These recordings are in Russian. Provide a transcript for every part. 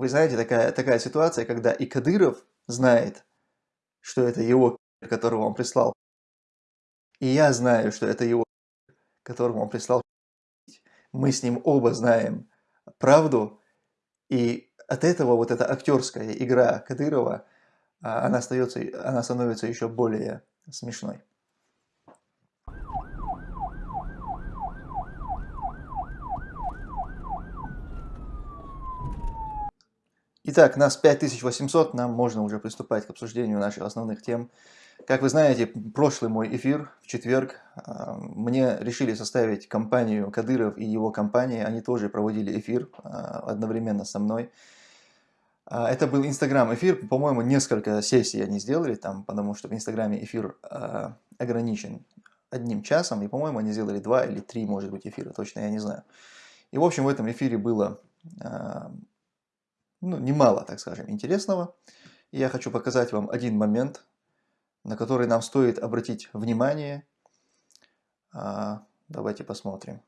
вы знаете, такая, такая ситуация, когда и Кадыров знает, что это его, которого он прислал, и я знаю, что это его, которого он прислал. Мы с ним оба знаем правду, и от этого вот эта актерская игра Кадырова, а, она, остается, она становится еще более смешной. Итак, нас 5800, нам можно уже приступать к обсуждению наших основных тем. Как вы знаете, прошлый мой эфир в четверг, а, мне решили составить компанию Кадыров и его компания, они тоже проводили эфир а, одновременно со мной. А, это был Инстаграм эфир, по-моему, несколько сессий они сделали там, потому что в Инстаграме эфир ограничен одним часом, и, по-моему, они сделали два или три, может быть, эфира, точно я не знаю. И, в общем, в этом эфире было ну, немало, так скажем, интересного. И я хочу показать вам один момент, на который нам стоит обратить внимание. А, давайте посмотрим.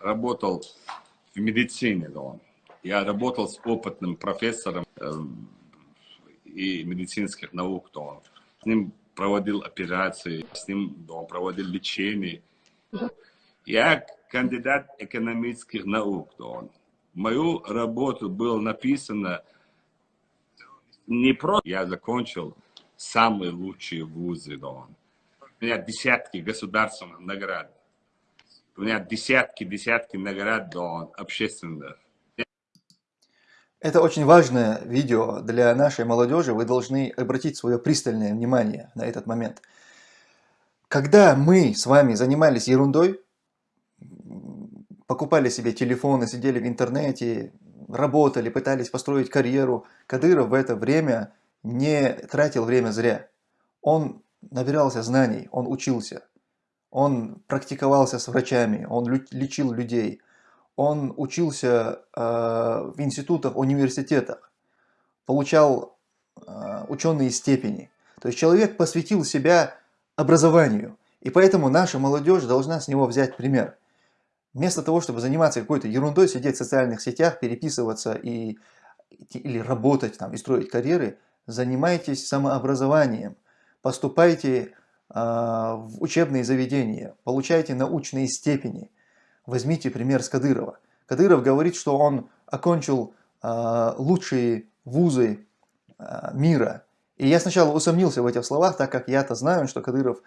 Работал в медицине, да. Я работал с опытным профессором э, и медицинских наук, да. С ним проводил операции, с ним да, проводил лечение. Я кандидат экономических наук, да мою работу было написано не просто я закончил самые лучшие вузы, Дон. У меня десятки государственных наград. У меня десятки, десятки наград, Дон, общественных. Это очень важное видео для нашей молодежи. Вы должны обратить свое пристальное внимание на этот момент. Когда мы с вами занимались ерундой, покупали себе телефоны, сидели в интернете, работали, пытались построить карьеру. Кадыров в это время не тратил время зря. Он набирался знаний, он учился, он практиковался с врачами, он лечил людей, он учился э, в институтах, университетах, получал э, ученые степени. То есть человек посвятил себя образованию. И поэтому наша молодежь должна с него взять пример. Вместо того, чтобы заниматься какой-то ерундой, сидеть в социальных сетях, переписываться и, или работать там, и строить карьеры, занимайтесь самообразованием, поступайте э, в учебные заведения, получайте научные степени. Возьмите пример с Кадырова. Кадыров говорит, что он окончил э, лучшие вузы э, мира. И я сначала усомнился в этих словах, так как я-то знаю, что Кадыров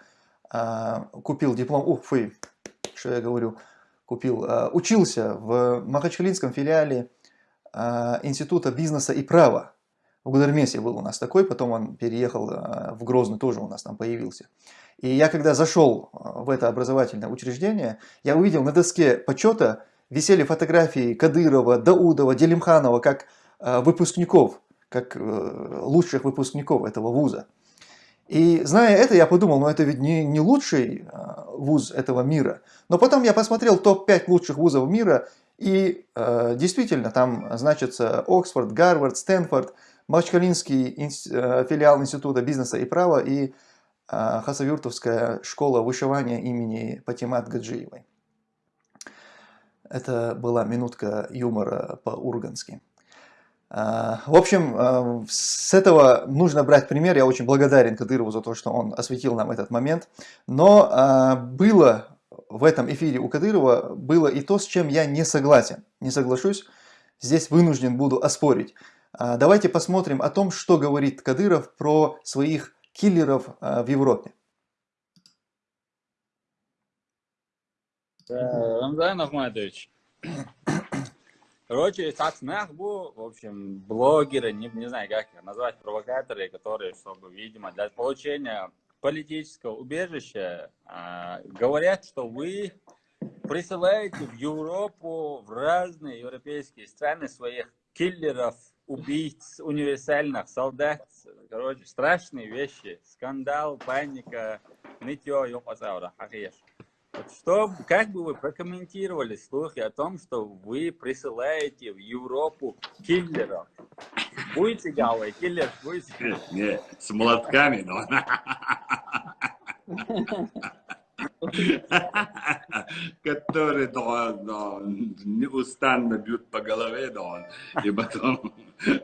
э, купил диплом, ух, фу, что я говорю, купил, а, учился в Махачкалинском филиале а, Института бизнеса и права. В Гудермесе был у нас такой, потом он переехал а, в Грозный, тоже у нас там появился. И я когда зашел в это образовательное учреждение, я увидел на доске почета висели фотографии Кадырова, Даудова, Делимханова как выпускников, как э, лучших выпускников этого вуза. И зная это, я подумал, ну это ведь не, не лучший э, вуз этого мира. Но потом я посмотрел топ-5 лучших вузов мира, и э, действительно там значатся Оксфорд, Гарвард, Стэнфорд, Махачкалинский э, филиал Института бизнеса и права и э, Хасавюртовская школа вышивания имени Патимат Гаджиевой. Это была минутка юмора по-ургански. А, в общем, а, с этого нужно брать пример. Я очень благодарен Кадырову за то, что он осветил нам этот момент. Но а, было в этом эфире у Кадырова было и то, с чем я не согласен. Не соглашусь, здесь вынужден буду оспорить. Давайте посмотрим о том, что говорит Кадыров про своих киллеров в Европе. Рамзан Ахматович, Короче, Сацнахбу, в общем, блогеры, не, не знаю, как их назвать, провокаторы, которые, чтобы, видимо, для получения политического убежища, э, говорят, что вы присылаете в Европу, в разные европейские страны своих киллеров, убийц, универсальных солдат. Короче, страшные вещи. Скандал, паника, нытье, ёпасаура, хахеш. Что, как бы вы прокомментировали слухи о том, что вы присылаете в Европу киллеров? Будете, Гавой, киллер будете? Не, с молотками, но... Которые да, да, неустанно бьют по голове, да, и потом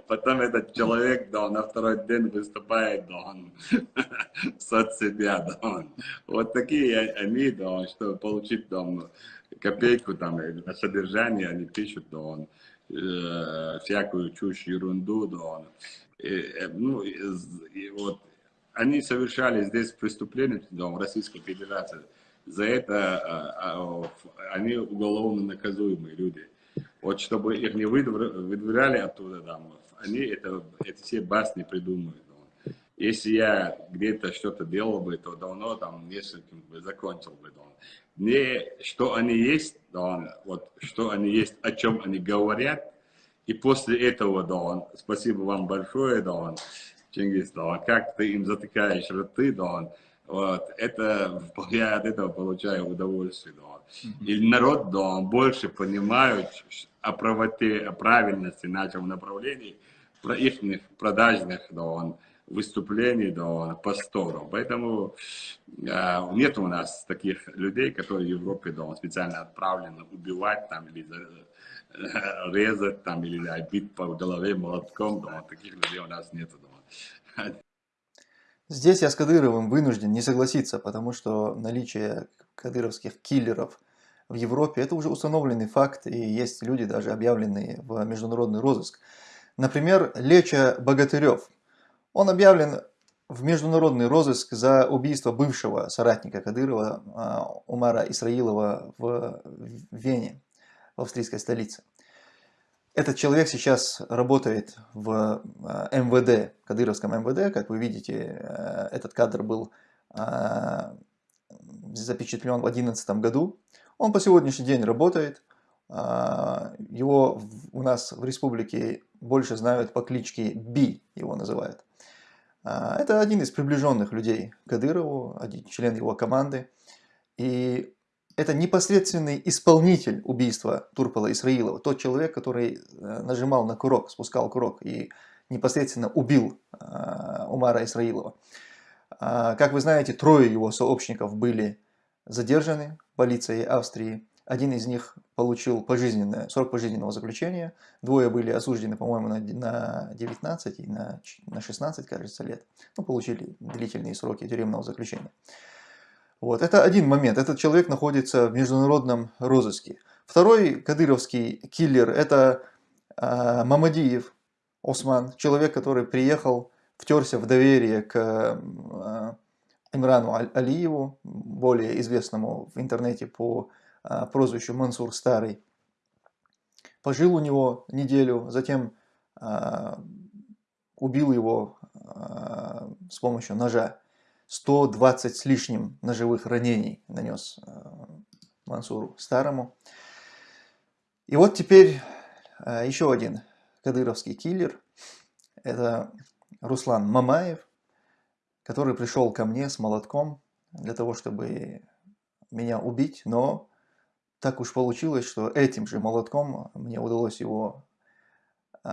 Потом этот человек, да, на второй день выступает, да, в соцсетях, да. Вот такие они, да, чтобы получить там копейку там на содержание, они пишут, да, он, э, всякую чушь, ерунду, да, он. И, э, ну, и, и вот они совершали здесь преступления, да, в Российской Федерации. За это а, а, они уголовно наказуемые люди. Вот чтобы их не выдворяли оттуда, да, они это, это все басни придумывают. Да. Если я где-то что-то делал бы, то давно там нескольким бы закончил бы. Да. Не что они есть, да, вот что они есть, о чем они говорят, и после этого, да, спасибо вам большое, да, Чингис, да, как ты им затыкаешь рты, да, вот, это, я от этого получаю удовольствие, да. И народ, да, больше понимает о правоте, о правильности нашего направления, про их продажных, да, выступлений, да, постов. Поэтому э, нет у нас таких людей, которые в Европе, да, специально отправлены убивать там или э, резать там или да, бить по голове молотком, да, таких людей у нас нет. Да. Здесь я с Кадыровым вынужден не согласиться, потому что наличие кадыровских киллеров в Европе – это уже установленный факт, и есть люди, даже объявленные в международный розыск. Например, Леча Богатырев. Он объявлен в международный розыск за убийство бывшего соратника Кадырова а, Умара Исраилова в Вене, в австрийской столице. Этот человек сейчас работает в э, МВД, Кадыровском МВД. Как вы видите, э, этот кадр был э, запечатлен в 2011 году. Он по сегодняшний день работает. Его у нас в республике больше знают по кличке Би, его называют. Это один из приближенных людей Кадырову, один член его команды. И это непосредственный исполнитель убийства Турпола Исраилова, тот человек, который э, нажимал на курок, спускал курок и непосредственно убил э, Умара Исраилова. А, как вы знаете, трое его сообщников были задержаны полицией Австрии. Один из них получил пожизненное, срок пожизненного заключения. Двое были осуждены, по-моему, на 19 и на 16, кажется, лет. Ну, получили длительные сроки тюремного заключения. Вот, это один момент. Этот человек находится в международном розыске. Второй кадыровский киллер – это э, Мамадиев Осман, человек, который приехал, втерся в доверие к э, Имрану Алиеву, более известному в интернете по э, прозвищу Мансур Старый. Пожил у него неделю, затем э, убил его э, с помощью ножа. 120 с лишним ножевых ранений нанес э, Мансуру Старому. И вот теперь э, еще один кадыровский киллер. Это Руслан Мамаев, который пришел ко мне с молотком для того, чтобы меня убить, но так уж получилось, что этим же молотком мне удалось его э,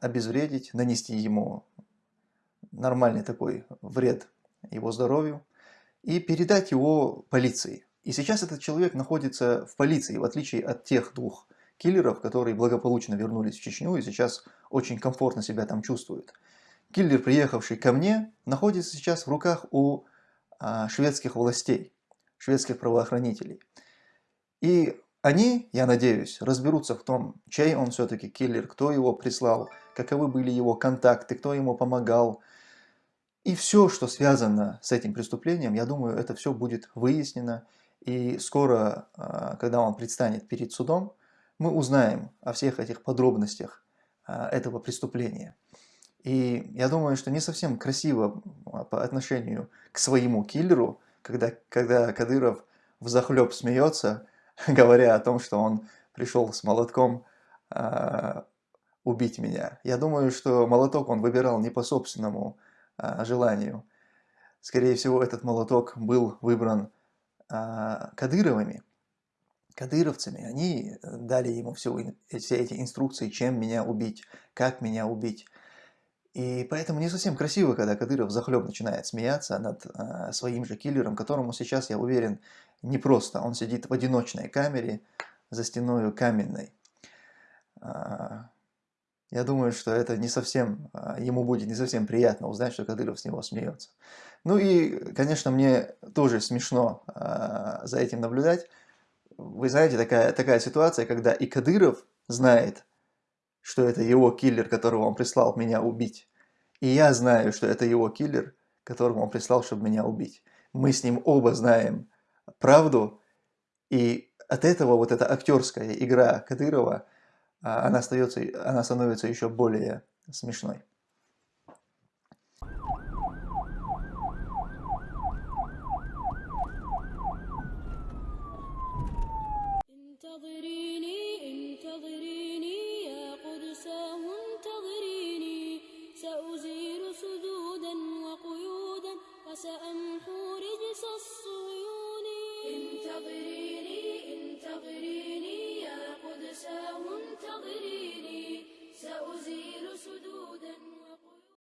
обезвредить, нанести ему нормальный такой вред его здоровью и передать его полиции. И сейчас этот человек находится в полиции, в отличие от тех двух киллеров, которые благополучно вернулись в Чечню и сейчас очень комфортно себя там чувствуют. Киллер, приехавший ко мне, находится сейчас в руках у а, шведских властей, шведских правоохранителей. И они, я надеюсь, разберутся в том, чей он все-таки киллер, кто его прислал, каковы были его контакты, кто ему помогал, и все, что связано с этим преступлением, я думаю, это все будет выяснено. И скоро, а, когда он предстанет перед судом, мы узнаем о всех этих подробностях а, этого преступления. И я думаю, что не совсем красиво а, по отношению к своему киллеру, когда, когда Кадыров в захлеб смеется, говоря о том, что он пришел с молотком э, убить меня. Я думаю, что молоток он выбирал не по собственному а, желанию. Скорее всего, этот молоток был выбран а, Кадыровыми, кадыровцами. Они дали ему все, все эти инструкции, чем меня убить, как меня убить. И поэтому не совсем красиво, когда Кадыров захлеб начинает смеяться над а, своим же киллером, которому сейчас, я уверен, непросто. Он сидит в одиночной камере за стеною каменной. Я думаю, что это не совсем, а, ему будет не совсем приятно узнать, что Кадыров с него смеется. Ну и, конечно, мне тоже смешно а, за этим наблюдать. Вы знаете, такая, такая ситуация, когда и Кадыров знает, что это его киллер, которого он прислал меня убить. И я знаю, что это его киллер, которого он прислал, чтобы меня убить. Мы с ним оба знаем правду, и от этого вот эта актерская игра Кадырова, она, остается, она становится еще более смешной.